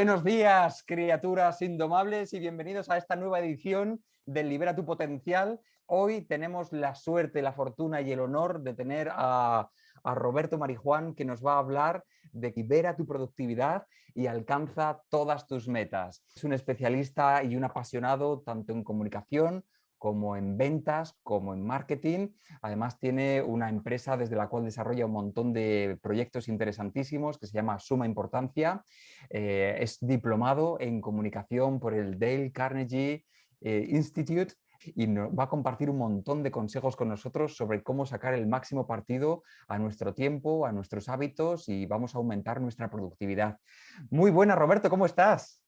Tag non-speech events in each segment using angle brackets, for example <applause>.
Buenos días, criaturas indomables, y bienvenidos a esta nueva edición del Libera tu Potencial. Hoy tenemos la suerte, la fortuna y el honor de tener a, a Roberto Marijuán, que nos va a hablar de libera tu productividad y alcanza todas tus metas. Es un especialista y un apasionado tanto en comunicación como en ventas, como en marketing. Además tiene una empresa desde la cual desarrolla un montón de proyectos interesantísimos que se llama Suma Importancia. Eh, es diplomado en comunicación por el Dale Carnegie eh, Institute y nos va a compartir un montón de consejos con nosotros sobre cómo sacar el máximo partido a nuestro tiempo, a nuestros hábitos y vamos a aumentar nuestra productividad. Muy buena, Roberto, ¿cómo estás?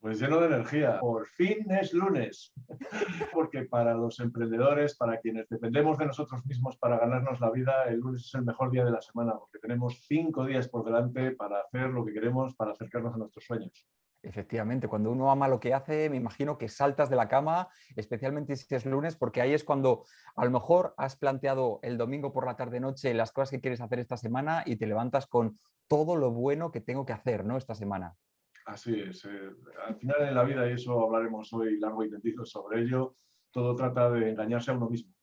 Pues lleno de energía. Por fin es lunes. <laughs> Porque para los emprendedores, para quienes dependemos de nosotros mismos para ganarnos la vida, el lunes es el mejor día de la semana, porque tenemos cinco días por delante para hacer lo que queremos, para acercarnos a nuestros sueños. Efectivamente, cuando uno ama lo que hace, me imagino que saltas de la cama, especialmente si es lunes, porque ahí es cuando a lo mejor has planteado el domingo por la tarde-noche las cosas que quieres hacer esta semana y te levantas con todo lo bueno que tengo que hacer ¿no? esta semana. Así es. Eh, al final en la vida, y eso hablaremos hoy largo y tendido sobre ello, todo trata de engañarse a uno mismo.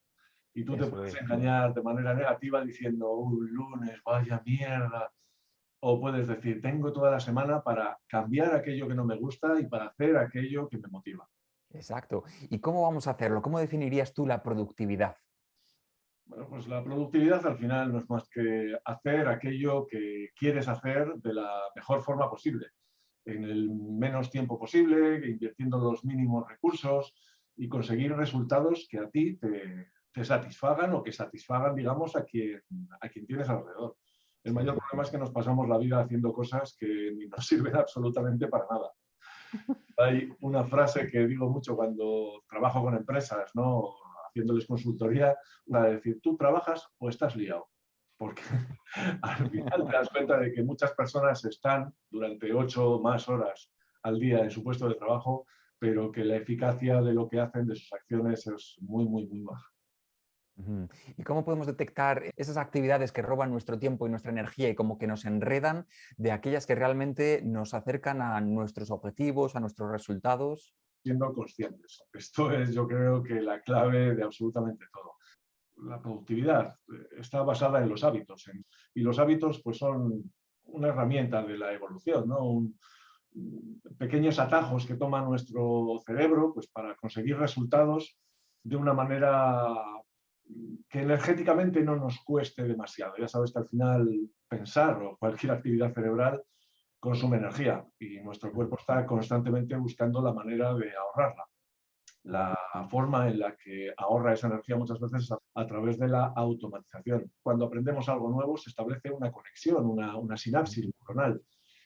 Y tú te puedes engañar de manera negativa diciendo, un lunes, vaya mierda. O puedes decir, tengo toda la semana para cambiar aquello que no me gusta y para hacer aquello que me motiva. Exacto. ¿Y cómo vamos a hacerlo? ¿Cómo definirías tú la productividad? Bueno, pues la productividad al final no es más que hacer aquello que quieres hacer de la mejor forma posible en el menos tiempo posible, invirtiendo los mínimos recursos y conseguir resultados que a ti te, te satisfagan o que satisfagan, digamos, a quien, a quien tienes alrededor. El mayor problema es que nos pasamos la vida haciendo cosas que ni nos <laughs> sirven absolutamente para nada. Hay una frase que digo mucho cuando trabajo con empresas, ¿no? haciéndoles consultoría, de decir, ¿tú trabajas o estás liado? Porque <laughs> al final te das cuenta de que muchas personas están durante ocho más horas al día en su puesto de trabajo, pero que la eficacia de lo que hacen, de sus acciones, es muy, muy, muy baja. ¿Y cómo podemos detectar esas actividades que roban nuestro tiempo y nuestra energía y como que nos enredan de aquellas que realmente nos acercan a nuestros objetivos, a nuestros resultados? Siendo conscientes. Esto es, yo creo, que la clave de absolutamente todo la productividad eh, está basada en los hábitos y los hábitos pues son una herramienta de la evolución, ¿no? pequeños atajos que toma nuestro cerebro pues, para conseguir resultados de una manera que energéticamente no nos cueste demasiado. Ya sabes que al final pensar o cualquier actividad cerebral consume energía y nuestro cuerpo está constantemente buscando la manera de ahorrarla la forma en la que ahorra esa energía muchas veces a, través de la automatización. Cuando aprendemos algo nuevo se establece una conexión, una, una sinapsis neuronal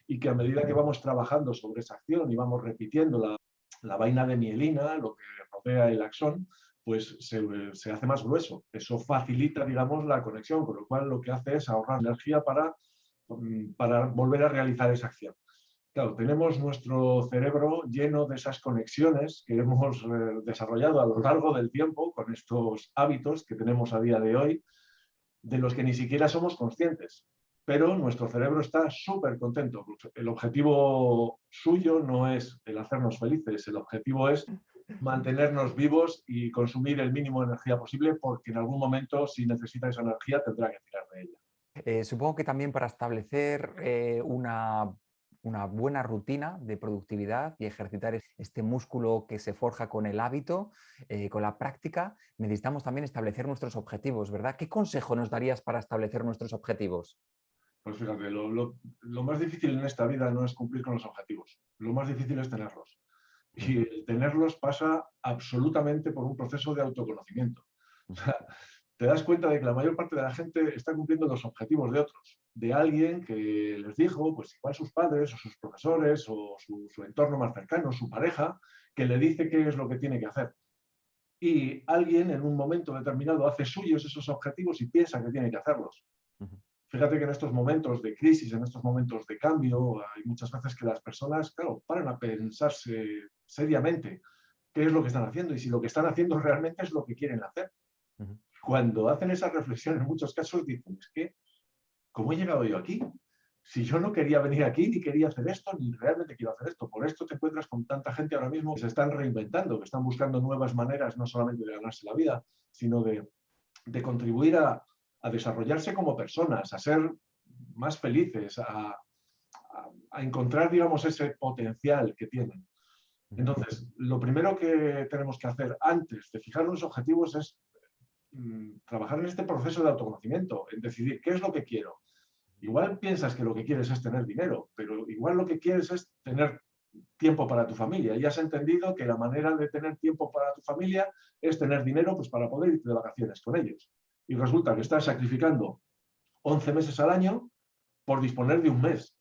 y que a medida que vamos trabajando sobre esa acción y vamos repitiendo la, la vaina de mielina, lo que rodea el axón, pues se, se, hace más grueso. Eso facilita, digamos, la conexión, con lo cual lo que hace es ahorrar energía para, mm, para volver a realizar esa acción. Claro, tenemos nuestro cerebro lleno de esas conexiones que hemos eh, desarrollado a lo largo del tiempo con estos hábitos que tenemos a día de hoy, de los que ni siquiera somos conscientes. Pero nuestro cerebro está súper contento. El objetivo suyo no es el hacernos felices, el objetivo es mantenernos vivos y consumir el mínimo de energía posible porque en algún momento, si necesita esa energía, tendrá que tirar de ella. Eh, supongo que también para establecer eh, una una buena rutina de productividad y ejercitar este músculo que se forja con el hábito, eh, con la práctica, necesitamos también establecer nuestros objetivos, ¿verdad? ¿Qué consejo nos darías para establecer nuestros objetivos? Pues fíjate, lo, más difícil en esta vida no es cumplir con los objetivos, lo más difícil es tenerlos. Y el tenerlos pasa absolutamente por un proceso de autoconocimiento. <laughs> O sea, te das cuenta de que la mayor parte de la gente está cumpliendo los objetivos de otros, de alguien que les dijo, pues igual sus padres o sus profesores o su, entorno más cercano, su pareja, que le dice qué es lo que tiene que hacer. Y alguien en un momento determinado hace suyos esos objetivos y piensa que tiene que hacerlos. Fíjate que en estos momentos de crisis, en estos momentos de cambio, hay muchas veces que las personas, claro, paran a pensarse seriamente qué es lo que están haciendo y si lo que están haciendo <laughs> realmente es lo que quieren hacer cuando hacen esa reflexión, en muchos casos dicen, es que, ¿cómo he llegado yo aquí? si yo no quería venir aquí, ni quería hacer esto, ni realmente quiero hacer esto. Por esto te encuentras con tanta gente ahora mismo que se están reinventando, que están buscando nuevas maneras, no solamente de ganarse la vida, sino de, contribuir a, desarrollarse como personas, a ser más felices, a, a, encontrar, digamos, ese potencial que tienen. Entonces, lo primero que tenemos que hacer antes de fijar los objetivos es mm, trabajar en este proceso de autoconocimiento, en decidir qué es lo que quiero, Igual piensas que lo que quieres es tener dinero, pero igual lo que quieres es tener tiempo para tu familia. Y has entendido que la manera de tener tiempo para tu familia es tener dinero pues, para poder irte de vacaciones con ellos. Y resulta que estás sacrificando 11 meses al año por disponer de un mes.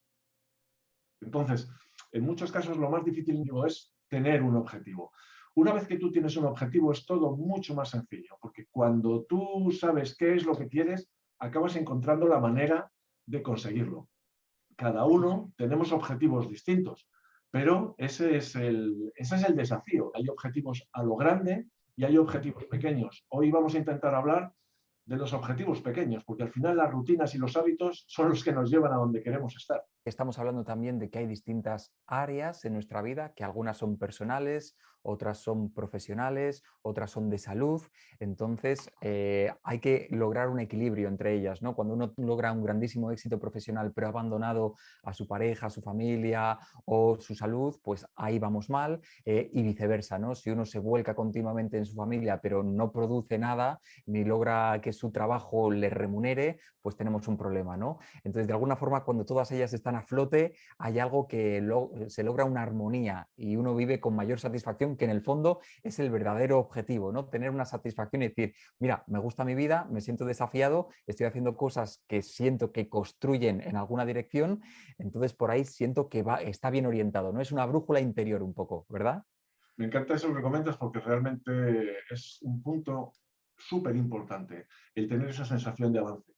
Entonces, en muchos casos lo más difícil es tener un objetivo. Una vez que tú tienes un objetivo es todo mucho más sencillo, porque cuando tú sabes qué es lo que quieres, acabas encontrando la manera de conseguirlo. Cada uno tenemos objetivos distintos, pero ese es, el, ese es el desafío. Hay objetivos a lo grande y hay objetivos pequeños. Hoy vamos a intentar hablar de los objetivos pequeños, porque al final las rutinas y los hábitos son los que nos llevan a donde queremos estar. Estamos hablando también de que hay distintas áreas en nuestra vida, que algunas son personales, otras son profesionales, otras son de salud. Entonces, eh, hay que lograr un equilibrio entre ellas. ¿no? Cuando uno logra un grandísimo éxito profesional, pero ha abandonado a su pareja, a su familia o su salud, pues ahí vamos mal eh, y viceversa. ¿no? Si uno se vuelca continuamente en su familia, pero no produce nada, ni logra que su trabajo le remunere, pues tenemos un problema. ¿no? Entonces, de alguna forma, cuando todas ellas están a flote, hay algo que se logra una armonía y uno vive con mayor satisfacción, que en el fondo es el verdadero objetivo, ¿no? Tener una satisfacción y decir, mira, me gusta mi vida, me siento desafiado, estoy haciendo cosas que siento que construyen en alguna dirección, entonces por ahí siento que va, está bien orientado, ¿no? Es una brújula interior un poco, ¿verdad? Me encanta eso que comentas porque realmente es un punto súper importante, el tener esa sensación de avance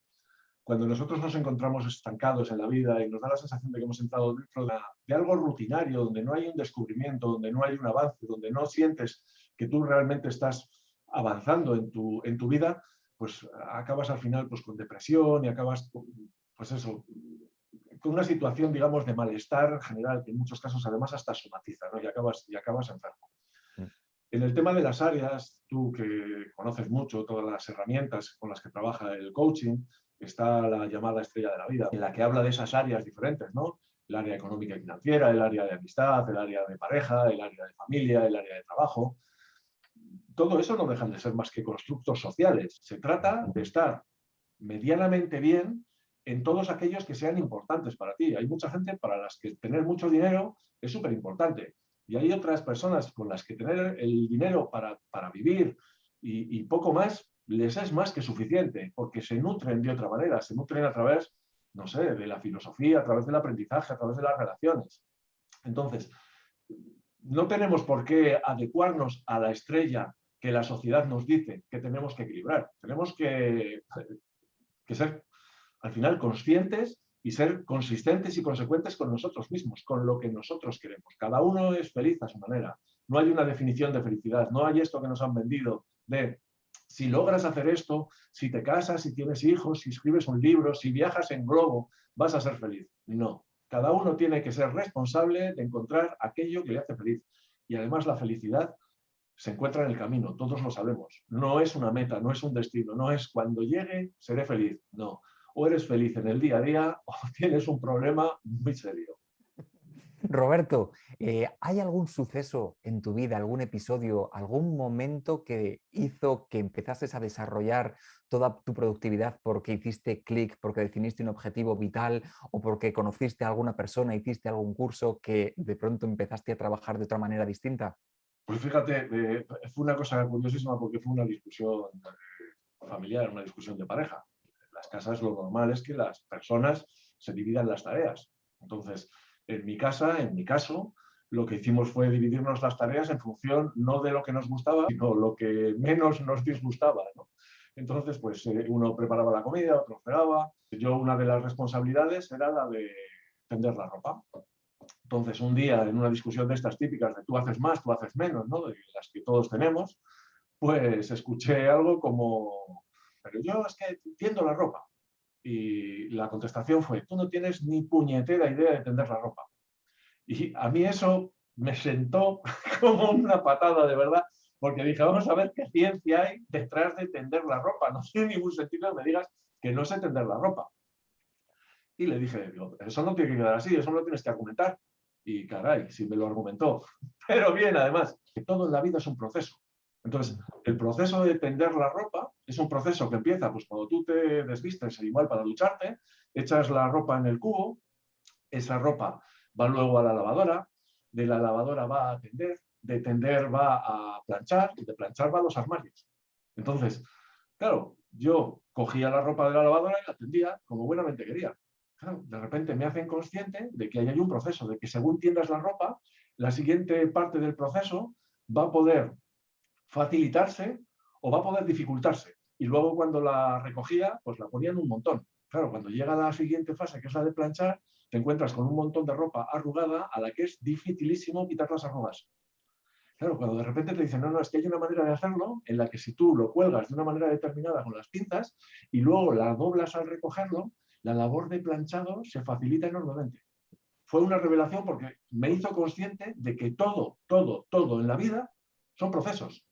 cuando nosotros nos encontramos estancados en la vida y nos da la sensación de que hemos entrado dentro de, algo rutinario, donde no hay un descubrimiento, donde no hay un avance, donde no sientes que tú realmente estás avanzando en tu, en tu vida, pues acabas al final pues, con depresión y acabas, pues eso, con una situación, digamos, de malestar general, que en muchos casos además hasta somatiza, ¿no? y, acabas, y acabas enfermo. Mm. En el tema de las áreas, tú que conoces mucho todas las herramientas con las que trabaja el coaching, está la llamada estrella de la vida, en la que habla de esas áreas diferentes, ¿no? El área económica y financiera, el área de amistad, el área de pareja, el área de familia, el área de trabajo. Todo eso no dejan de ser más que constructos sociales. Se trata de estar medianamente bien en todos aquellos que sean importantes para ti. Hay mucha gente para las que tener mucho dinero es súper importante. Y hay otras personas con las que tener el dinero para, para vivir y, y, poco más les es más que suficiente, porque se nutren de otra manera, se nutren a través, no sé, de la filosofía, a través del aprendizaje, a través de las relaciones. Entonces, no tenemos por qué adecuarnos a la estrella que la sociedad nos dice que tenemos que equilibrar. Tenemos que, que ser, al final, conscientes y ser consistentes y consecuentes con nosotros mismos, con lo que nosotros queremos. Cada uno es feliz a su manera. No hay una definición de felicidad, no hay esto que nos han vendido de si logras hacer esto, si te casas, si tienes hijos, si escribes un libro, si viajas en globo, vas a ser feliz. No, cada uno tiene que ser responsable de encontrar aquello que le hace feliz. Y además la felicidad se encuentra en el camino, todos lo sabemos. No es una meta, no es un destino, no es cuando llegue seré feliz. No, o eres feliz en el día a día <laughs> o tienes un problema muy serio. Roberto, eh, ¿hay algún suceso en tu vida, algún episodio, algún momento que hizo que empezases a desarrollar toda tu productividad porque hiciste clic, porque definiste un objetivo vital o porque conociste a alguna persona, hiciste algún curso que de pronto empezaste a trabajar de otra manera distinta? Pues fíjate, eh, fue una cosa curiosísima porque fue una discusión eh, familiar, una discusión de pareja. En las casas lo normal es que las personas se dividan las tareas. Entonces, en mi casa, en mi caso, lo que hicimos fue dividirnos las tareas en función no de lo que nos gustaba, sino lo que menos nos disgustaba. Entonces, pues eh, uno preparaba la comida, otro fregaba. Yo una de las responsabilidades era la de tender la ropa. Entonces, un día en una discusión de estas típicas de tú haces más, tú haces menos, ¿no? de las que todos tenemos, pues escuché algo como, pero yo es que tiendo la ropa. Y la contestación fue, tú no tienes ni puñetera idea de tender la ropa. Y a mí eso me sentó <laughs> como una patada de verdad, porque dije, vamos a ver qué ciencia hay detrás de tender la ropa. No tiene ningún sentido que me digas que no sé tender la ropa. Y le dije, digo, eso no tiene que quedar así, eso no lo tienes que argumentar. Y caray, si me lo argumentó. <laughs> Pero bien, además, que todo en la vida es un proceso. Entonces, el proceso de tender la ropa es un proceso que empieza pues, cuando tú te desvistes, igual para ducharte, echas la ropa en el cubo, esa ropa va luego a la lavadora, de la lavadora va a tender, de tender va a planchar y de planchar va a los armarios. Entonces, claro, yo cogía la ropa de la lavadora y la tendía como buenamente quería. de repente me hacen consciente de que hay un proceso, de que según tiendas la ropa, la siguiente parte del proceso va a poder facilitarse o va a poder dificultarse. Y luego cuando la recogía, pues la ponían un montón. Claro, cuando llega la siguiente fase, que es la de planchar, te encuentras con un montón de ropa arrugada a la que es dificilísimo quitar las arrugas. Claro, cuando de repente te dicen, no, no, es que hay una manera de hacerlo en la que si tú lo cuelgas de una manera determinada con las pinzas y luego la doblas al recogerlo, la labor de planchado se facilita enormemente. Fue una revelación porque me hizo consciente de que todo, todo, todo en la vida son procesos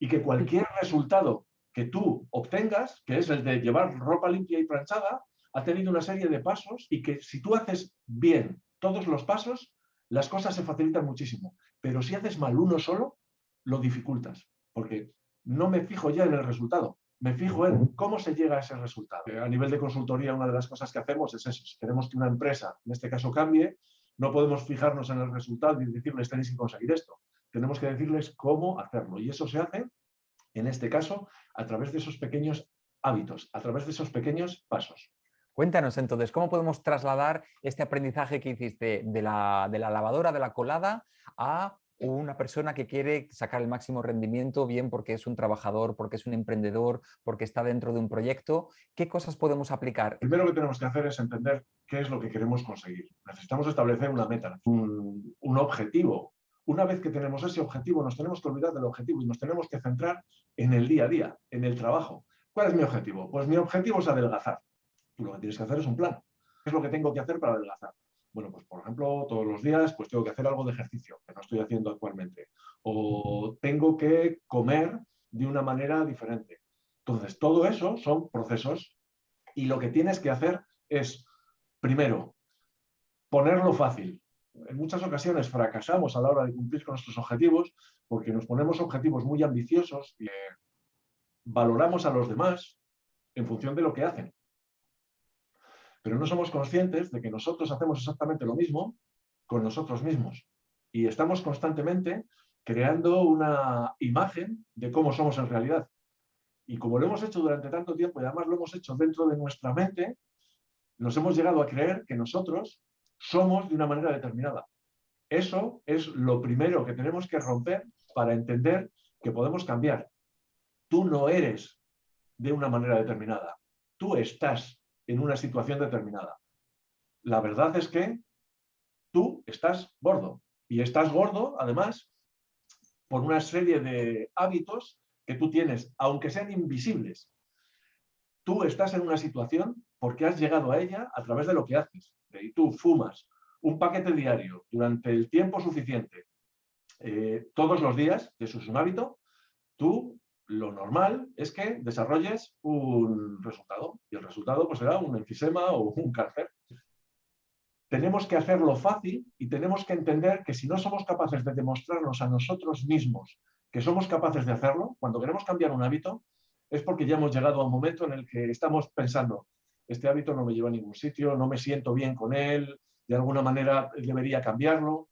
y que cualquier resultado que tú obtengas, que es el de llevar ropa limpia y planchada, ha tenido una serie de pasos y que si tú haces bien todos los pasos, las cosas se facilitan muchísimo. Pero si haces mal uno solo, lo dificultas, porque no me fijo ya en el resultado, me fijo en cómo se llega a ese resultado. A nivel de consultoría, una de las cosas que hacemos es eso. Si queremos que una empresa, en este caso, cambie, no podemos fijarnos en el resultado y decirles tenéis que conseguir esto. Tenemos que decirles cómo hacerlo. Y eso se hace, en este caso, a través de esos pequeños hábitos, a través de esos pequeños pasos. Cuéntanos entonces, ¿cómo podemos trasladar este aprendizaje que hiciste de la, de la lavadora, de la colada, a una persona que quiere sacar el máximo rendimiento, bien porque es un trabajador, porque es un emprendedor, porque está dentro de un proyecto, ¿qué cosas podemos aplicar? Primero que tenemos que hacer es entender qué es lo que queremos conseguir. Necesitamos establecer una meta, un, un objetivo. Una vez que tenemos ese objetivo, nos tenemos que olvidar del objetivo y nos tenemos que centrar en el día a día, en el trabajo. ¿Cuál es mi objetivo? Pues mi objetivo es adelgazar lo que tienes que hacer es un plan. ¿Qué es lo que tengo que hacer para adelgazar? Bueno, pues por ejemplo, todos los días pues tengo que hacer algo de ejercicio, que no estoy haciendo actualmente. O tengo que comer de una manera diferente. Entonces, todo eso son procesos y lo que tienes que hacer es, primero, ponerlo fácil. En muchas ocasiones fracasamos a la hora de cumplir con nuestros objetivos porque nos ponemos objetivos muy ambiciosos y valoramos a los demás en función de lo que hacen pero no somos conscientes de que nosotros hacemos exactamente lo mismo con nosotros mismos. Y estamos constantemente creando una imagen de cómo somos en realidad. Y como lo hemos hecho durante tanto tiempo y además lo hemos hecho dentro de nuestra mente, nos hemos llegado a creer que nosotros somos de una manera determinada. Eso es lo primero que tenemos que romper para entender que podemos cambiar. Tú no eres de una manera determinada. Tú estás en una situación determinada. La verdad es que tú estás gordo y estás gordo, además, por una serie de hábitos que tú tienes, aunque sean invisibles. Tú estás en una situación porque has llegado a ella a través de lo que haces. Y tú fumas un paquete diario durante el tiempo suficiente, eh, todos los días, eso es un hábito, tú lo normal es que desarrolles un resultado y el resultado pues, será un enfisema o un cáncer. Tenemos que hacerlo fácil y tenemos que entender que si no somos capaces de demostrarnos a nosotros mismos que somos capaces de hacerlo, cuando queremos cambiar un hábito, es porque ya hemos llegado a un momento en el que estamos pensando, este hábito no me lleva a ningún sitio, no me siento bien con él, de alguna manera debería cambiarlo,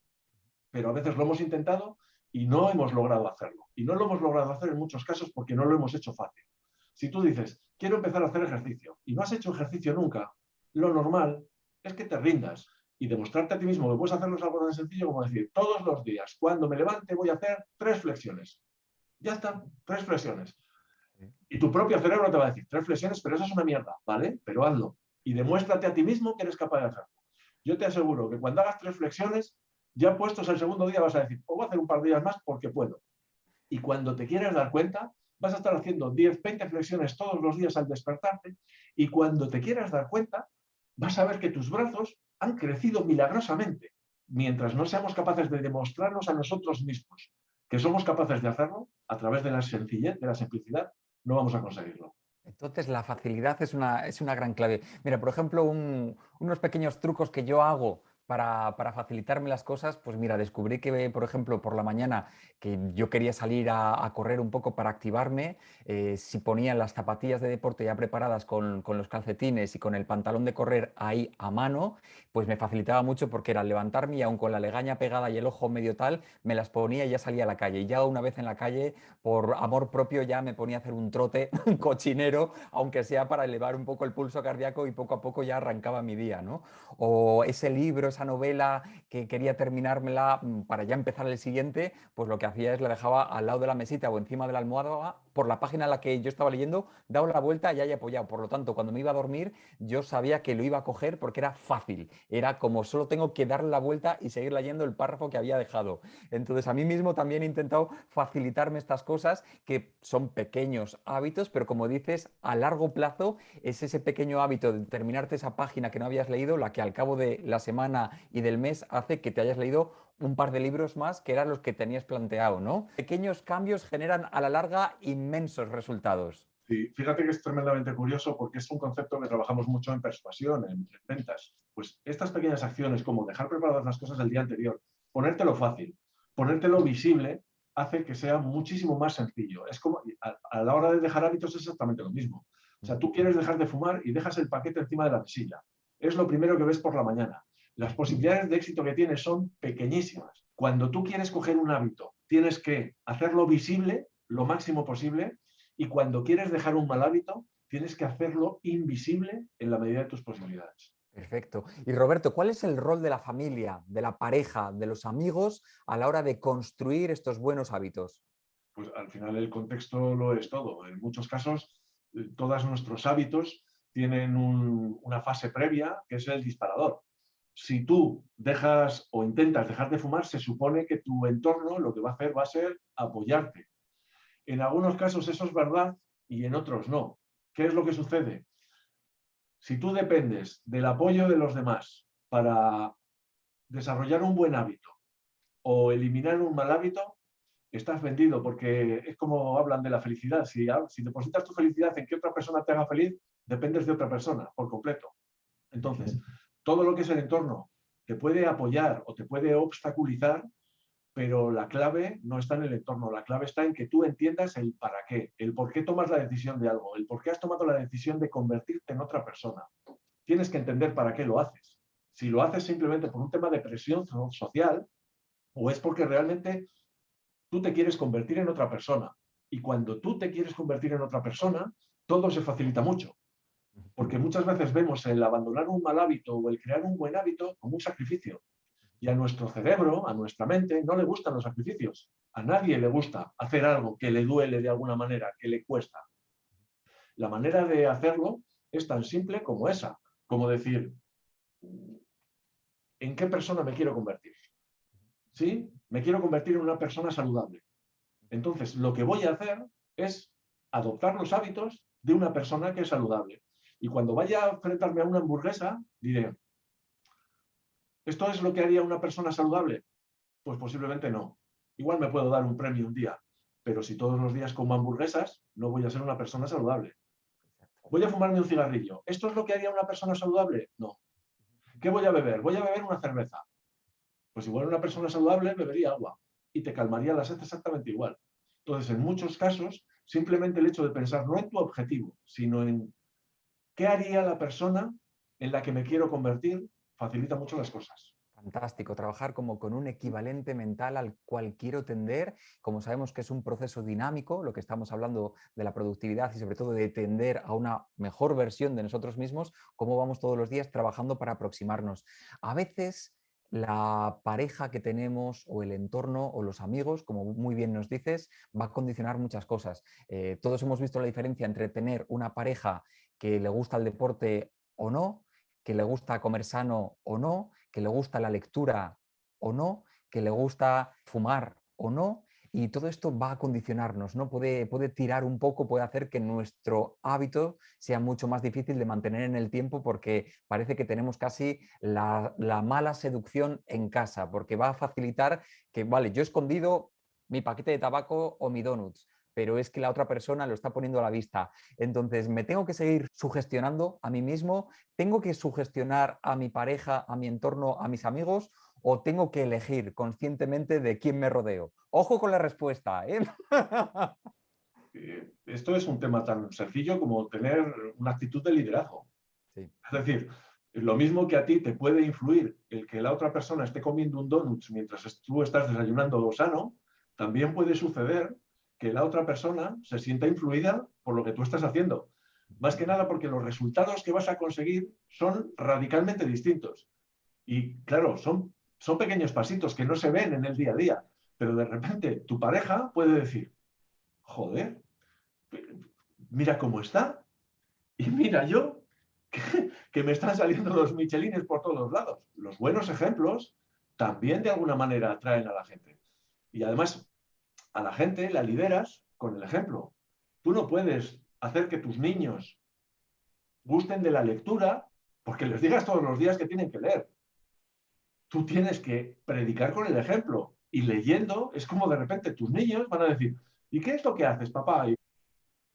pero a veces lo hemos intentado y no hemos logrado hacerlo. Y no lo hemos logrado hacer en muchos casos porque no lo hemos hecho fácil. Si tú dices, quiero empezar a hacer ejercicio y no has hecho ejercicio nunca, lo normal es que te rindas y demostrarte a ti mismo que puedes hacerlo es algo tan sencillo como decir, todos los días, cuando me levante, voy a hacer tres flexiones. Ya están, tres flexiones. Y tu propio cerebro te va a decir, tres flexiones, pero eso es una mierda, ¿vale? Pero hazlo. Y demuéstrate a ti mismo que eres capaz de hacerlo. Yo te aseguro que cuando hagas tres flexiones, ya puestos el segundo día vas a decir, o voy a hacer un par de días más porque puedo. Y cuando te quieras dar cuenta, vas a estar haciendo 10, 20 flexiones todos los días al despertarte y cuando te quieras dar cuenta, vas a ver que tus brazos han crecido milagrosamente, mientras no seamos capaces de demostrarnos a nosotros mismos que somos capaces de hacerlo a través de la sencillez, de la simplicidad, no vamos a conseguirlo. Entonces la facilidad es una, es una gran clave. Mira, por ejemplo, unos pequeños trucos que yo hago para, facilitarme las cosas, pues mira, descubrí que, por ejemplo, por la mañana que yo quería salir a, correr un poco para activarme, eh, si ponía las zapatillas de deporte ya preparadas con, los calcetines y con el pantalón de correr ahí a mano, pues me facilitaba mucho porque era levantarme y aún con la legaña pegada y el ojo medio tal, me las ponía y ya salía a la calle. Y ya una vez en la calle, por amor propio, ya me ponía a hacer un trote, <laughs> cochinero, aunque sea para elevar un poco el pulso cardíaco y poco a poco ya arrancaba mi día, ¿no? O ese libro, esa novela que quería terminármela mm, para ya empezar el siguiente, pues lo que hacía es la dejaba al lado de la mesita o encima de la almohada por la página en la que yo estaba leyendo, daba la vuelta y haya apoyado. Por lo tanto, cuando me iba a dormir, yo sabía que lo iba a coger porque era fácil. Era como solo tengo que darle la vuelta y seguir leyendo el párrafo que había dejado. Entonces, a mí mismo también he intentado facilitarme estas cosas que son pequeños hábitos, pero como dices, a largo plazo es ese pequeño hábito de terminarte esa página que no habías leído, la que al cabo de la semana y del mes hace que te hayas leído un par de libros más que eran los que tenías planteado, ¿no? Pequeños cambios generan a la larga inmensos resultados. Sí, fíjate que es tremendamente curioso porque es un concepto que trabajamos mucho en persuasión, en, ventas. Pues estas pequeñas acciones, como dejar preparadas las cosas el día anterior, ponértelo fácil, ponértelo visible, hace que sea muchísimo más sencillo. Es como a, a, la hora de dejar hábitos es exactamente lo mismo. O sea, tú quieres dejar de fumar y dejas el paquete encima de la mesilla. Es lo primero que ves por la mañana las posibilidades de éxito que tienes son pequeñísimas. Cuando tú quieres coger un hábito, tienes que hacerlo visible lo máximo posible y cuando quieres dejar un mal hábito, tienes que hacerlo invisible en la medida de tus posibilidades. Perfecto. Y Roberto, ¿cuál es el rol de la familia, de la pareja, de los amigos a la hora de construir estos buenos hábitos? Pues al final el contexto lo es todo. En muchos casos, eh, todos nuestros hábitos tienen una fase previa que es el disparador si tú dejas o intentas dejar de fumar, se supone que tu entorno lo que va a hacer va a ser apoyarte. En algunos casos eso es verdad y en otros no. ¿Qué es lo que sucede? Si tú dependes del apoyo de los demás para desarrollar un buen hábito o eliminar un mal hábito, estás vendido porque es como hablan de la felicidad. Si, si depositas tu felicidad en que otra persona te haga feliz, dependes de otra persona por completo. Entonces, todo lo que es el entorno te puede apoyar o te puede obstaculizar, pero la clave no está en el entorno, la clave está en que tú entiendas el para qué, el por qué tomas la decisión de algo, el por qué has tomado la decisión de convertirte en otra persona. Tienes que entender para qué lo haces. Si lo haces simplemente por un tema de presión social, o es porque realmente tú te quieres convertir en otra persona. Y cuando tú te quieres convertir en otra persona, todo se facilita mucho. Porque muchas veces vemos el abandonar un mal hábito o el crear un buen hábito como un sacrificio. Y a nuestro cerebro, a nuestra mente, no le gustan los sacrificios. A nadie le gusta hacer algo que le duele de alguna manera, que le cuesta. La manera de hacerlo es tan simple como esa, como decir, ¿en qué persona me quiero convertir? ¿Sí? Me quiero convertir en una persona saludable. Entonces, lo que voy a hacer es adoptar los hábitos de una persona que es saludable. Y cuando vaya a enfrentarme a una hamburguesa, diré, ¿esto es lo que haría una persona saludable? Pues posiblemente no. Igual me puedo dar un premio un día, pero si todos los días como hamburguesas, no voy a ser una persona saludable. Voy a fumarme un cigarrillo. ¿Esto es lo que haría una persona saludable? No. ¿Qué voy a beber? Voy a beber una cerveza. Pues igual una persona saludable bebería agua y te calmaría la sed exactamente igual. Entonces, en muchos casos, simplemente el hecho de pensar no en tu objetivo, sino en ¿Qué haría la persona en la que me quiero convertir? Facilita mucho las cosas. Fantástico, trabajar como con un equivalente mental al cual quiero tender. Como sabemos que es un proceso dinámico, lo que estamos hablando de la productividad y sobre todo de tender a una mejor versión de nosotros mismos, cómo vamos todos los días trabajando para aproximarnos. A veces la pareja que tenemos o el entorno o los amigos, como muy bien nos dices, va a condicionar muchas cosas. Eh, todos hemos visto la diferencia entre tener una pareja que le gusta el deporte o no, que le gusta comer sano o no, que le gusta la lectura o no, que le gusta fumar o no. y todo esto va a condicionarnos, ¿no? Puede, puede tirar un poco, puede hacer que nuestro hábito sea mucho más difícil de mantener en el tiempo porque parece que tenemos casi la, la mala seducción en casa, porque va a facilitar que, vale, yo he escondido mi paquete de tabaco o mi donuts, pero es que la otra persona lo está poniendo a la vista. Entonces, me tengo que seguir sugestionando a mí mismo, tengo que sugestionar a mi pareja, a mi entorno, a mis amigos, o tengo que elegir conscientemente de quién me rodeo. Ojo con la respuesta. ¿eh? <laughs> Eh, esto es un tema tan sencillo como tener una actitud de liderazgo. Es decir, lo mismo que a ti te puede influir el que la otra persona esté comiendo un donut mientras tú estás desayunando sano, también puede suceder que la otra persona se sienta influida por lo que tú estás haciendo. Más que nada porque los resultados que vas a conseguir son radicalmente distintos. Y claro, son, son pequeños pasitos que no se ven en el día a día, pero de repente tu pareja puede decir, joder, mira cómo está. Y mira yo, que, que me están saliendo los michelines por todos lados. Los buenos ejemplos también de alguna manera atraen a la gente. Y además a la gente la lideras con el ejemplo. Tú no puedes hacer que tus niños gusten de la lectura porque les digas todos los días que tienen que leer. Tú tienes que predicar con el ejemplo. Y leyendo es como de repente tus niños van a decir, ¿y qué es lo que haces, papá?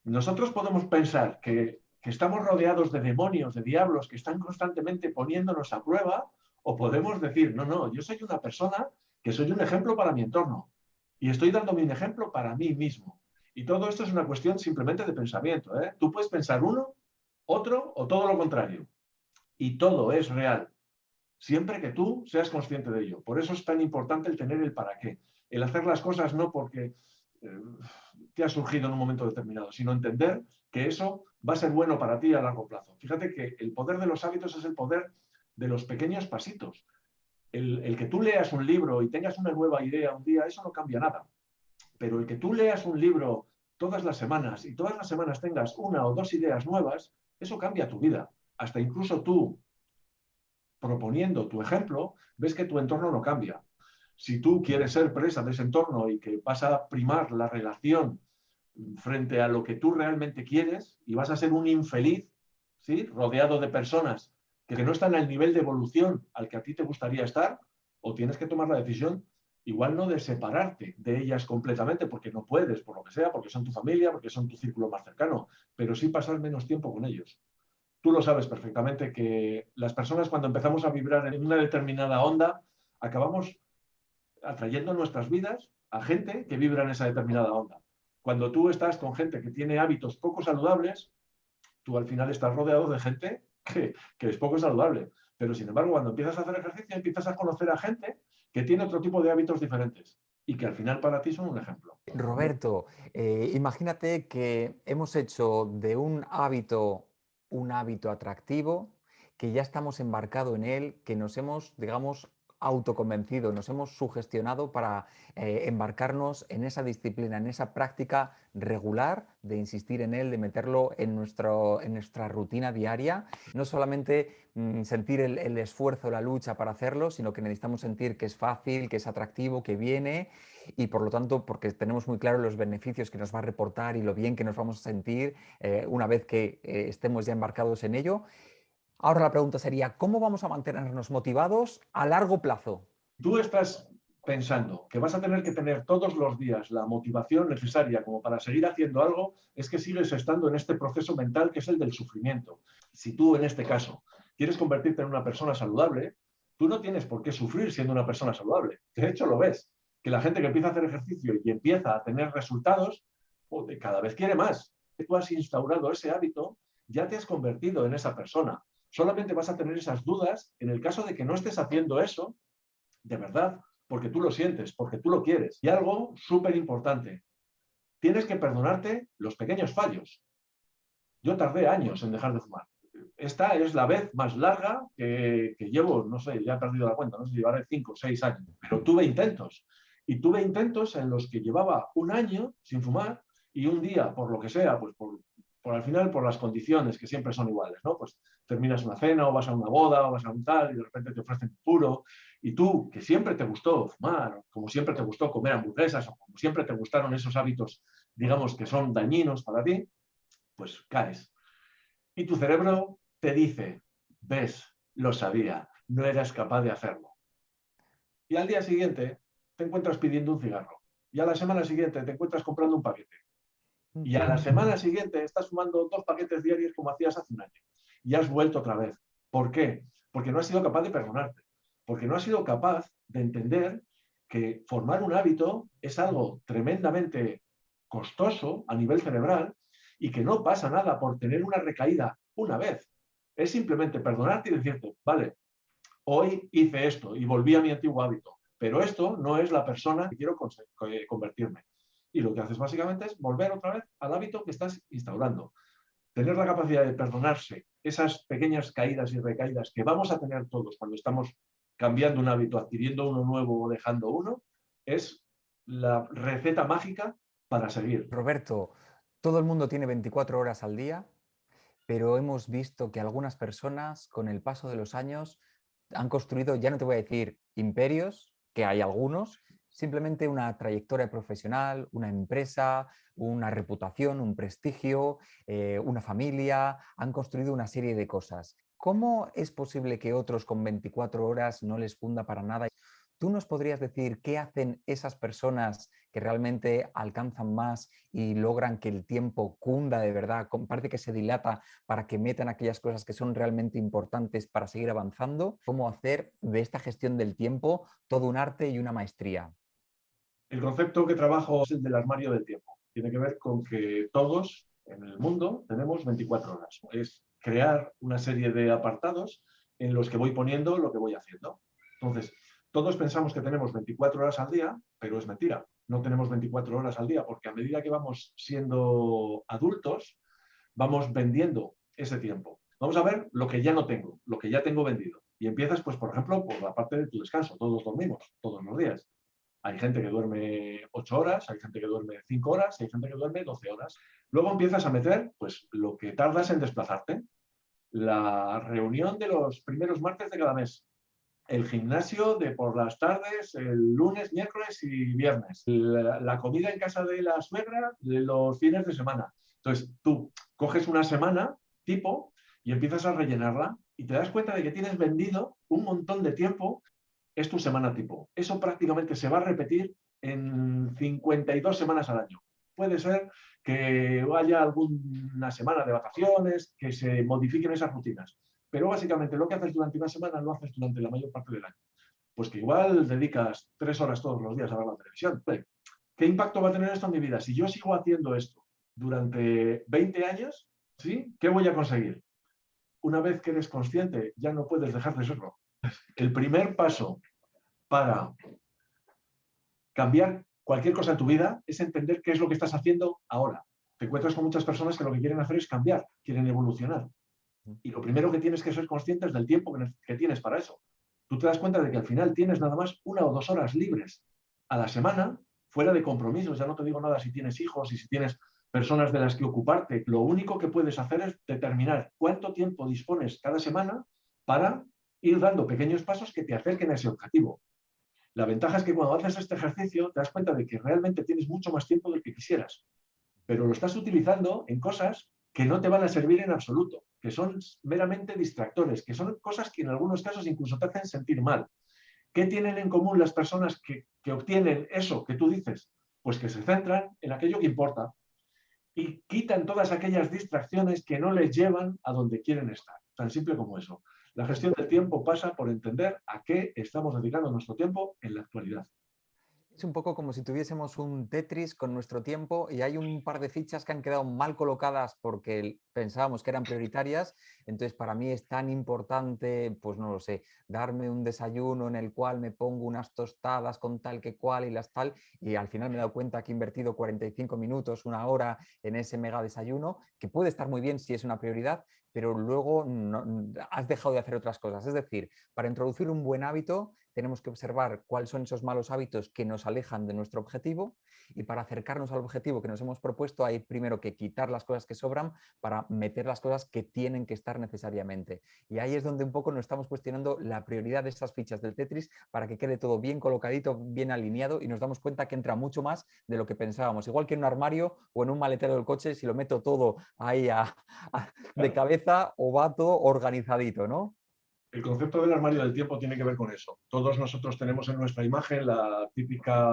nosotros podemos pensar que, que estamos rodeados de demonios, de diablos que están constantemente poniéndonos a prueba, o podemos decir, no, no, yo soy una persona que soy un ejemplo para mi entorno. Y estoy dándome un ejemplo para mí mismo. Y todo esto es una cuestión simplemente de pensamiento. ¿eh? Tú puedes pensar uno, otro o todo lo contrario. Y todo es real. Siempre que tú seas consciente de ello. Por eso es tan importante el tener el para qué. El hacer las cosas no porque eh, te ha surgido en un momento determinado, sino entender que eso va a ser bueno para ti a largo plazo. Fíjate que el poder de los hábitos es el poder de los pequeños pasitos el, que tú leas un libro y tengas una nueva idea un día, eso no cambia nada. Pero el que tú leas un libro todas las semanas y todas las semanas tengas una o dos ideas nuevas, eso cambia tu vida. Hasta incluso tú, proponiendo tu ejemplo, ves que tu entorno no cambia. Si tú quieres ser presa de ese entorno y que vas a primar la relación frente a lo que tú realmente quieres y vas a ser un infeliz, ¿sí? rodeado de personas que no están al nivel de evolución al que a ti te gustaría estar, o tienes que tomar la decisión, igual no de separarte de ellas completamente, porque no puedes, por lo que sea, porque son tu familia, porque son tu círculo más cercano, pero sí pasar menos tiempo con ellos. Tú lo sabes perfectamente que las personas cuando empezamos a vibrar en una determinada onda, acabamos atrayendo en nuestras vidas a gente que vibra en esa determinada onda. Cuando tú estás con gente que tiene hábitos poco saludables, tú al final estás rodeado de gente que, es poco saludable. Pero sin embargo, cuando empiezas a hacer ejercicio, empiezas a conocer a gente que tiene otro tipo de hábitos diferentes y que al final para ti son un ejemplo. Roberto, eh, imagínate que hemos hecho de un hábito un hábito atractivo, que ya estamos embarcado en él, que nos hemos, digamos, autoconvencido, nos hemos sugestionado para eh, embarcarnos en esa disciplina, en esa práctica regular de insistir en él, de meterlo en, nuestro, en nuestra rutina diaria. No solamente mm, sentir el, esfuerzo, la lucha para hacerlo, sino que necesitamos sentir que es fácil, que es atractivo, que viene y por lo tanto porque tenemos muy claro los beneficios que nos va a reportar y lo bien que nos vamos a sentir eh, una vez que eh, estemos ya embarcados en ello. Ahora la pregunta sería, ¿cómo vamos a mantenernos motivados a largo plazo? Tú estás pensando que vas a tener que tener todos los días la motivación necesaria como para seguir haciendo algo, es que sigues estando en este proceso mental que es el del sufrimiento. Si tú, en este caso, quieres convertirte en una persona saludable, tú no tienes por qué sufrir siendo una persona saludable. De hecho, lo ves, que la gente que empieza a hacer ejercicio y empieza a tener resultados, cada vez quiere más. Tú has instaurado ese hábito, ya te has convertido en esa persona solamente vas a tener esas dudas en el caso de que no estés haciendo eso de verdad, porque tú lo sientes, porque tú lo quieres. Y algo súper importante, tienes que perdonarte los pequeños fallos. Yo tardé años en dejar de fumar. Esta es la vez más larga que, llevo, no sé, ya he perdido la cuenta, no sé llevaré cinco o seis años, pero tuve intentos. Y tuve intentos en los que llevaba un año sin fumar y un día, por lo que sea, pues por, por al final por las condiciones que siempre son iguales, ¿no? Pues terminas una cena o vas a una boda o vas a un tal y de repente te ofrecen puro y tú, que siempre te gustó fumar, como siempre te gustó comer hamburguesas o como siempre te gustaron esos hábitos, digamos, que son dañinos para ti, pues caes. Y tu cerebro te dice, ves, lo sabía, no eras capaz de hacerlo. Y al día siguiente te encuentras pidiendo un cigarro. Y a la semana siguiente te encuentras comprando un paquete. Y a la semana siguiente estás fumando dos paquetes diarios como hacías hace un año. Y has vuelto otra vez. ¿Por qué? Porque no has sido capaz de perdonarte. Porque no has sido capaz de entender que formar un hábito es algo tremendamente costoso a nivel cerebral y que no pasa nada por tener una recaída una vez. Es simplemente perdonarte y decirte, vale, hoy hice esto y volví a mi antiguo hábito, pero esto no es la persona que quiero eh, convertirme. Y lo que haces básicamente es volver otra vez al hábito que estás instaurando. Tener la capacidad de perdonarse esas pequeñas caídas y recaídas que vamos a tener todos cuando estamos cambiando un hábito, adquiriendo uno nuevo o dejando uno, es la receta mágica para seguir. Roberto, todo el mundo tiene 24 horas al día, pero hemos visto que algunas personas con el paso de los años han construido, ya no te voy a decir imperios, que hay algunos, simplemente una trayectoria profesional, una empresa, una reputación, un prestigio, eh, una familia, han construido una serie de cosas. ¿Cómo es posible que otros con 24 horas no les funda para nada? ¿Tú nos podrías decir qué hacen esas personas que realmente alcanzan más y logran que el tiempo cunda de verdad? Parece que se dilata para que metan aquellas cosas que son realmente importantes para seguir avanzando. ¿Cómo hacer de esta gestión del tiempo todo un arte y una maestría? El concepto que trabajo es el del armario del tiempo. Tiene que ver con que todos en el mundo tenemos 24 horas. Es crear una serie de apartados en los que voy poniendo lo que voy haciendo. Entonces, todos pensamos que tenemos 24 horas al día, pero es mentira. No tenemos 24 horas al día porque a medida que vamos siendo adultos, vamos vendiendo ese tiempo. Vamos a ver lo que ya no tengo, lo que ya tengo vendido. Y empiezas, pues, por ejemplo, por la parte de tu descanso. Todos dormimos, todos los días. Hay gente que duerme 8 horas, hay gente que duerme 5 horas, hay gente que duerme 12 horas. Luego empiezas a meter pues, lo que tardas en desplazarte, la reunión de los primeros martes de cada mes, el gimnasio de por las tardes, el lunes, miércoles y viernes, la, la comida en casa de la suegra de los fines de semana. Entonces, tú coges una semana tipo y empiezas a rellenarla y te das cuenta de que tienes vendido un montón de tiempo es tu semana tipo. Eso prácticamente se va a repetir en 52 semanas al año. Puede ser que haya alguna semana de vacaciones, que se modifiquen esas rutinas. Pero básicamente lo que haces durante una semana lo haces durante la mayor parte del año. Pues que igual dedicas tres horas todos los días a ver la televisión. ¿Qué impacto va a tener esto en mi vida? Si yo sigo haciendo esto durante 20 años, ¿sí? ¿qué voy a conseguir? Una vez que eres consciente, ya no puedes dejar de serlo. El primer paso para cambiar cualquier cosa en tu vida es entender qué es lo que estás haciendo ahora. Te encuentras con muchas personas que lo que quieren hacer es cambiar, quieren evolucionar. Y lo primero que tienes que ser consciente es del tiempo que tienes para eso. Tú te das cuenta de que al final tienes nada más una o dos horas libres a la semana, fuera de compromisos. Ya no te digo nada si tienes hijos y si tienes personas de las que ocuparte. Lo único que puedes hacer es determinar cuánto tiempo dispones cada semana para ir dando pequeños pasos que te acerquen a ese objetivo. La ventaja es que cuando haces este ejercicio te das cuenta de que realmente tienes mucho más tiempo del que quisieras, pero lo estás utilizando en cosas que no te van a servir en absoluto, que son meramente distractores, que son cosas que en algunos casos incluso te hacen sentir mal. ¿Qué tienen en común las personas que, que obtienen eso que tú dices? Pues que se centran en aquello que importa y quitan todas aquellas distracciones que no les llevan a donde quieren estar. Tan simple como eso. La gestión del tiempo pasa por entender a qué estamos dedicando nuestro tiempo en la actualidad. Es un poco como si tuviésemos un Tetris con nuestro tiempo y hay un par de fichas que han quedado mal colocadas porque pensábamos que eran prioritarias. Entonces, para mí es tan importante, pues no lo sé, darme un desayuno en el cual me pongo unas tostadas con tal que cual y las tal. Y al final me he dado cuenta que he invertido 45 minutos, una hora en ese mega desayuno, que puede estar muy bien si es una prioridad, pero luego has dejado de hacer otras cosas. Es decir, para introducir un buen hábito tenemos que observar cuáles son esos malos hábitos que nos alejan de nuestro objetivo y para acercarnos al objetivo que nos hemos propuesto hay primero que quitar las cosas que sobran para meter las cosas que tienen que estar necesariamente. Y ahí es donde un poco nos estamos cuestionando la prioridad de estas fichas del Tetris para que quede todo bien colocadito, bien alineado y nos damos cuenta que entra mucho más de lo que pensábamos. Igual que en un armario o en un maletero del coche, si lo meto todo ahí de cabeza o va todo organizadito, ¿no? El concepto del armario del tiempo tiene que ver con eso. Todos nosotros tenemos en nuestra imagen la típica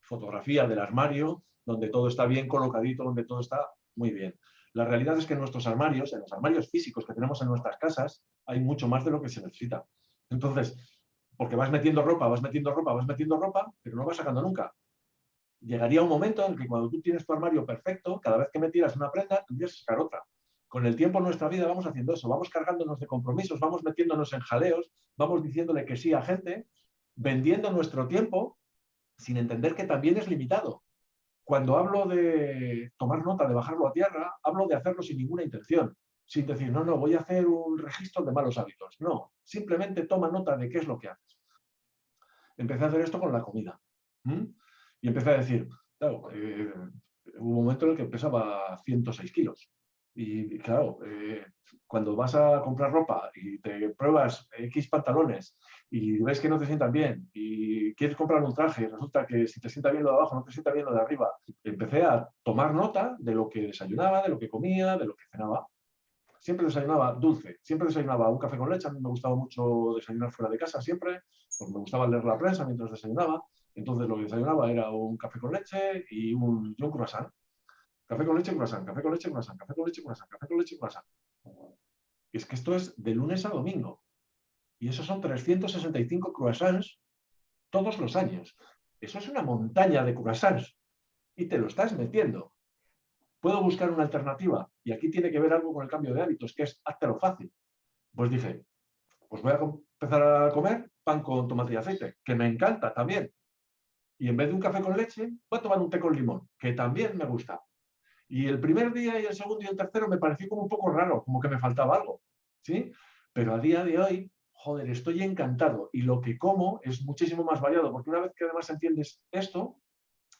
fotografía del armario, donde todo está bien colocadito, donde todo está muy bien. La realidad es que en nuestros armarios, en los armarios físicos que tenemos en nuestras casas, hay mucho más de lo que se necesita. Entonces, porque vas metiendo ropa, vas metiendo ropa, vas metiendo ropa, pero no vas sacando nunca. Llegaría un momento en que cuando tú tienes tu armario perfecto, cada vez que me tiras una prenda, tendrías que sacar otra. Con el tiempo en nuestra vida vamos haciendo eso, vamos cargándonos de compromisos, vamos metiéndonos en jaleos, vamos diciéndole que sí a gente, vendiendo nuestro tiempo sin entender que también es limitado. Cuando hablo de tomar nota, de bajarlo a tierra, hablo de hacerlo sin ninguna intención, sin decir, no, no, voy a hacer un registro de malos hábitos. No, simplemente toma nota de qué es lo que haces. Empecé a hacer esto con la comida. Y empecé a decir, claro, eh, hubo un momento en el que pesaba 106 kilos. Y claro, eh, cuando vas a comprar ropa y te pruebas X pantalones y ves que no te sientan bien y quieres comprar un traje y resulta que si te sienta bien lo de abajo no te sienta bien lo de arriba, empecé a tomar nota de lo que desayunaba, de lo que comía, de lo que cenaba. Siempre desayunaba dulce, siempre desayunaba un café con leche, a mí me gustaba mucho desayunar fuera de casa siempre, porque me gustaba leer la prensa mientras desayunaba, entonces lo que desayunaba era un café con leche y un, y un croissant Café con leche, croissant, café con leche, croissant, café con leche, croissant, café con leche, croissant. Y es que esto es de lunes a domingo. Y esos son 365 croissants todos los años. Eso es una montaña de croissants. Y te lo estás metiendo. Puedo buscar una alternativa. Y aquí tiene que ver algo con el cambio de hábitos, que es lo fácil. Pues dije, pues voy a empezar a comer pan con tomate y aceite, que me encanta también. Y en vez de un café con leche, voy a tomar un té con limón, que también me gusta. Y el primer día y el segundo y el tercero me pareció como un poco raro, como que me faltaba algo, ¿sí? Pero a día de hoy, joder, estoy encantado y lo que como es muchísimo más variado, porque una vez que además entiendes esto,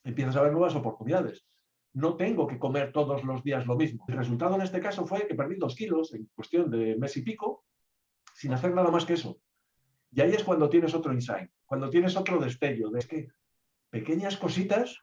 empiezas a ver nuevas oportunidades. No tengo que comer todos los días lo mismo. El resultado en este caso fue que perdí dos kilos en cuestión de mes y pico, sin hacer nada más que eso. Y ahí es cuando tienes otro insight, cuando tienes otro destello, de que pequeñas cositas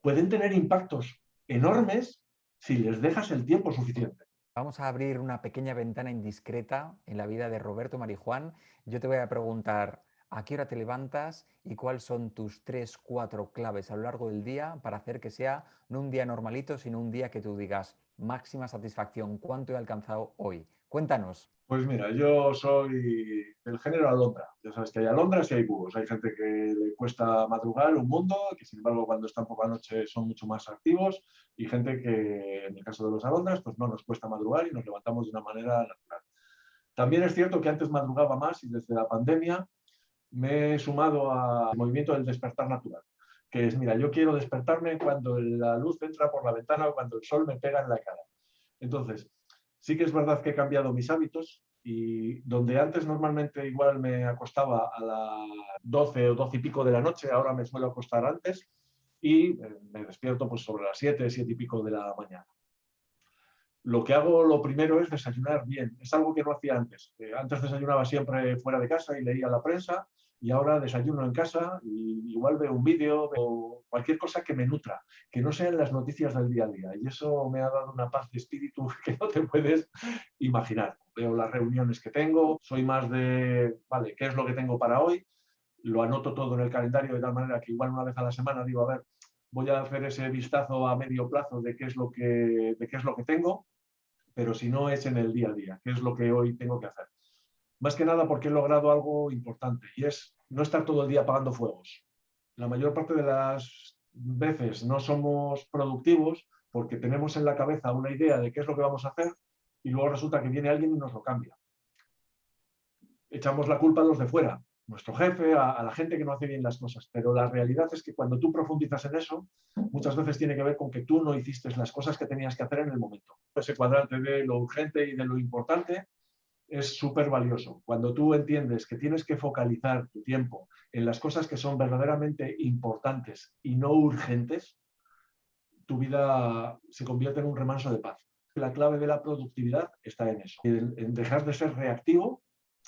pueden tener impactos enormes si les dejas el tiempo suficiente. Vamos a abrir una pequeña ventana indiscreta en la vida de Roberto Marijuán. Yo te voy a preguntar a qué hora te levantas y cuáles son tus tres, cuatro claves a lo largo del día para hacer que sea no un día normalito, sino un día que tú digas máxima satisfacción, cuánto he alcanzado hoy. Cuéntanos. Pues mira, yo soy del género alondra. Ya sabes que hay alondras y hay búhos. Hay gente que le cuesta madrugar un mundo, que sin embargo cuando están por la noche son mucho más activos, y gente que en el caso de los alondras pues no nos cuesta madrugar y nos levantamos de una manera natural. También es cierto que antes madrugaba más y desde la pandemia me he sumado al movimiento del despertar natural, que es, mira, yo quiero despertarme cuando la luz entra por la ventana o cuando el sol me pega en la cara. Entonces, Sí que es verdad que he cambiado mis hábitos y donde antes normalmente igual me acostaba a las 12 o 12 y pico de la noche, ahora me suelo acostar antes y eh, me despierto pues sobre las 7, 7 y pico de la mañana. Lo que hago lo primero es desayunar bien. Es algo que no hacía antes. Eh, antes desayunaba siempre fuera de casa y leía la prensa y ahora desayuno en casa y igual veo un vídeo o cualquier cosa que me nutra, que no sean las noticias del día a día. Y eso me ha dado una paz de espíritu <laughs> que no te puedes imaginar. Veo las reuniones que tengo, soy más de, vale, ¿qué es lo que tengo para hoy? Lo anoto todo en el calendario de tal manera que igual una vez a la semana digo, a ver, voy a hacer ese vistazo a medio plazo de qué es lo que, de qué es lo que tengo, pero si no es en el día a día, qué es lo que hoy tengo que hacer más que nada porque he logrado algo importante y es no estar todo el día apagando fuegos. La mayor parte de las veces no somos productivos porque tenemos en la cabeza una idea de qué es lo que vamos a hacer y luego resulta que viene alguien y nos lo cambia. Echamos la culpa a los de fuera, nuestro jefe, a, la gente que no hace bien las cosas, pero la realidad es que cuando tú profundizas en eso, muchas veces tiene que ver con que tú no hiciste las cosas que tenías que hacer en el momento. Ese cuadrante de lo urgente y de lo importante es súper valioso. Cuando tú entiendes que tienes que focalizar tu tiempo en las cosas que son verdaderamente importantes y no urgentes, tu vida se convierte en un remanso de paz. La clave de la productividad está en eso, en dejar de ser reactivo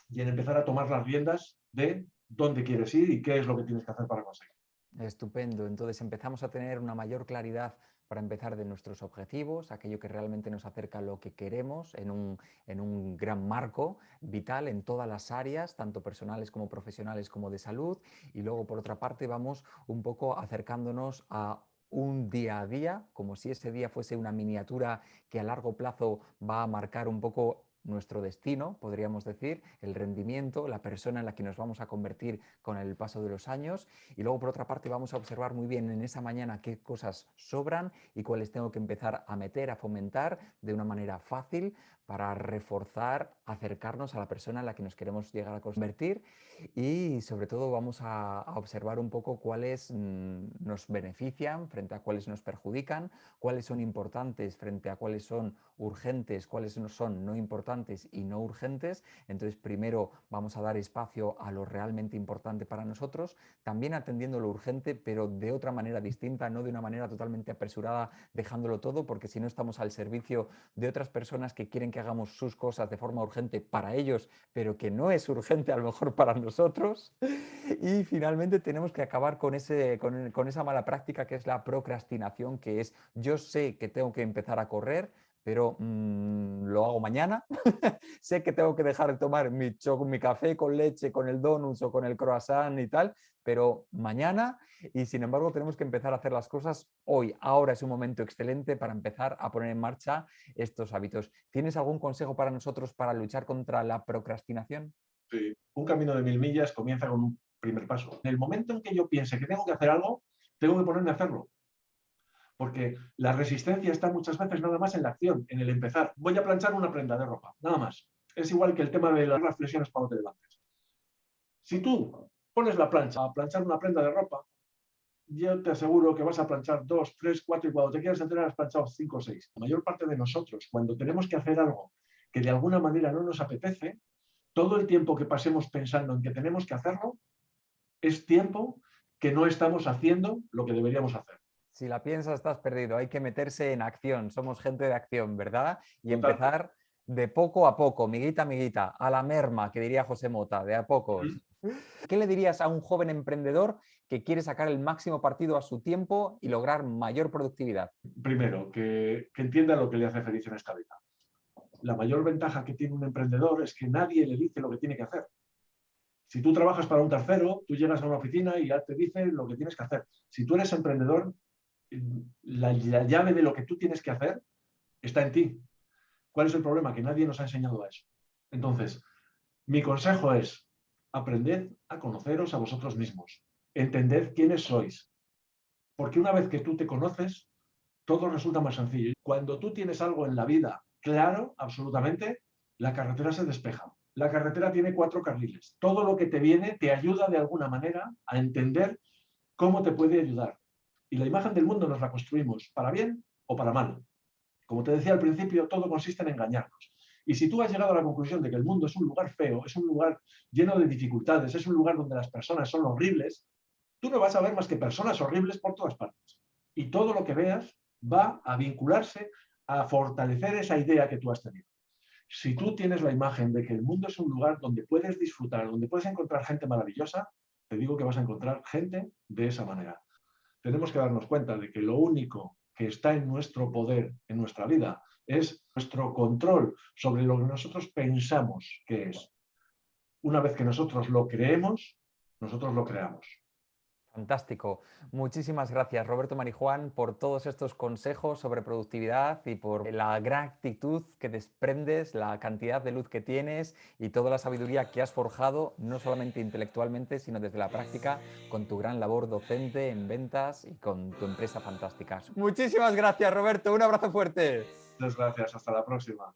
y en empezar a tomar las riendas de dónde quieres ir y qué es lo que tienes que hacer para conseguir. Estupendo. Entonces empezamos a tener una mayor claridad para empezar de nuestros objetivos, aquello que realmente nos acerca a lo que queremos en un, en un, gran marco vital en todas las áreas, tanto personales como profesionales como de salud. Y luego, por otra parte, vamos un poco acercándonos a un día a día, como si ese día fuese una miniatura que a largo plazo va a marcar un poco nuestro destino, podríamos decir, el rendimiento, la persona en la que nos vamos a convertir con el paso de los años. Y luego, por otra parte, vamos a observar muy bien en esa mañana qué cosas sobran y cuáles tengo que empezar a meter, a fomentar de una manera fácil para reforzar, acercarnos a la persona en la que nos queremos llegar a convertir y sobre todo vamos a, observar un poco cuáles mm, nos benefician frente a cuáles nos perjudican, cuáles son importantes frente a cuáles son urgentes, cuáles no son no importantes y no urgentes. Entonces primero vamos a dar espacio a lo realmente importante para nosotros, también atendiendo lo urgente pero de otra manera distinta, no de una manera totalmente apresurada dejándolo todo porque si no estamos al servicio de otras personas que quieren que hagamos sus cosas de forma urgente para ellos, pero que no es urgente a lo mejor para nosotros. Y finalmente tenemos que acabar con, ese, con, esa mala práctica que es la procrastinación, que es yo sé que tengo que empezar a correr, pero mm, lo hago mañana. <laughs> sé que tengo que dejar de tomar mi, mi café con leche, con el donuts o con el croissant y tal, pero mañana y sin embargo tenemos que empezar a hacer las cosas hoy. Ahora es un momento excelente para empezar a poner en marcha estos hábitos. ¿Tienes algún consejo para nosotros para luchar contra la procrastinación? Sí, un camino de mil millas comienza con un primer paso. En el momento en que yo piense que tengo que hacer algo, tengo que ponerme a hacerlo. Porque la resistencia está muchas veces nada más en la acción, en el empezar. Voy a planchar una prenda de ropa, nada más. Es igual que el tema de las reflexiones cuando te levantes. Si tú pones la plancha a planchar una prenda de ropa, yo te aseguro que vas a planchar dos, tres, cuatro y cuando te quieras enterar has planchado cinco o seis. La mayor parte de nosotros, cuando tenemos que hacer algo que de alguna manera no nos apetece, todo el tiempo que pasemos pensando en que tenemos que hacerlo es tiempo que no estamos haciendo lo que deberíamos hacer. Si la piensas, estás perdido. Hay que meterse en acción. Somos gente de acción, ¿verdad? Y empezar de poco a poco, miguita, miguita, a la merma, que diría José Mota, de a pocos. ¿Qué le dirías a un joven emprendedor que quiere sacar el máximo partido a su tiempo y lograr mayor productividad? Primero, que, entienda lo que le hace feliz en esta vida. La mayor ventaja que tiene un emprendedor es que nadie le dice lo que tiene que hacer. Si tú trabajas para un tercero, tú llegas a una oficina y ya te dice lo que tienes que hacer. Si tú eres emprendedor, la, la llave de lo que tú tienes que hacer está en ti. ¿Cuál es el problema? Que nadie nos ha enseñado a eso. Entonces, mi consejo es, aprended a conoceros a vosotros mismos, entended quiénes sois, porque una vez que tú te conoces, todo resulta más sencillo. Cuando tú tienes algo en la vida claro, absolutamente, la carretera se despeja. La carretera tiene cuatro carriles. Todo lo que te viene te ayuda de alguna manera a entender cómo te puede ayudar. Y la imagen del mundo nos la construimos para bien o para mal. Como te decía al principio, todo consiste en engañarnos. Y si tú has llegado a la conclusión de que el mundo es un lugar feo, es un lugar lleno de dificultades, es un lugar donde las personas son horribles, tú no vas a ver más que personas horribles por todas partes. Y todo lo que veas va a vincularse a fortalecer esa idea que tú has tenido. Si tú tienes la imagen de que el mundo es un lugar donde puedes disfrutar, donde puedes encontrar gente maravillosa, te digo que vas a encontrar gente de esa manera. Tenemos que darnos cuenta de que lo único que está en nuestro poder, en nuestra vida, es nuestro control sobre lo que nosotros pensamos que es. Una vez que nosotros lo creemos, nosotros lo creamos. Fantástico. Muchísimas gracias, Roberto Marijuán, por todos estos consejos sobre productividad y por la gran actitud que desprendes, la cantidad de luz que tienes y toda la sabiduría que has forjado, no solamente intelectualmente, sino desde la práctica, con tu gran labor docente en ventas y con tu empresa fantástica. Muchísimas gracias, Roberto. Un abrazo fuerte. Muchas gracias. Hasta la próxima.